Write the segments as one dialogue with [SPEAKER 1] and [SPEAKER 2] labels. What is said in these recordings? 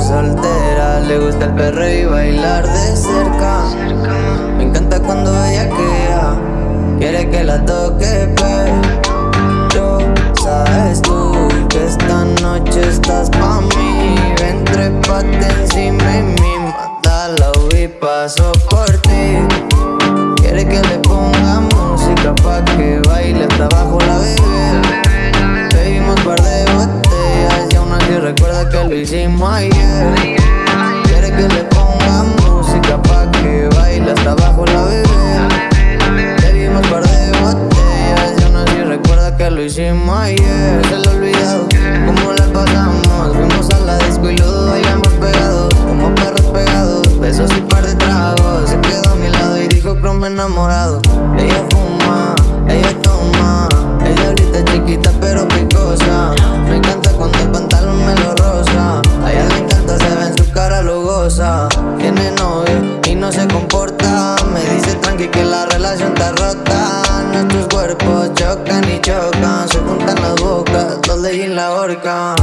[SPEAKER 1] soltera. Le gusta el perro y bailar de cerca. Me encanta cuando ella queda Quiere que la toque pero Sabes tú que esta noche estás pa' mí. Ven trepate encima y mi Manda y paso por ti. Quiere que le ponga que lo hicimos ayer. Quiere que le ponga música pa' que baile hasta abajo la bebé. Bebimos par de botellas y aún así recuerda que lo hicimos ayer. Se lo olvidado cómo la pasamos. Fuimos a la disco y lo bailamos pegados Como perros pegados, besos y par de tragos. Se quedó a mi lado y dijo que me enamorado. Ella Tiene novio y no se comporta. Me dice tranqui que la relación está rota. Nuestros cuerpos chocan y chocan Se juntan las bocas, dos leyes en la horca.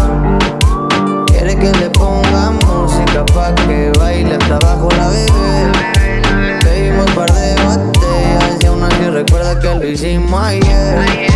[SPEAKER 1] Quiere que le ponga música pa' que baile hasta abajo la bebé. Bebimos par de botellas y aún así recuerda que lo hicimos ayer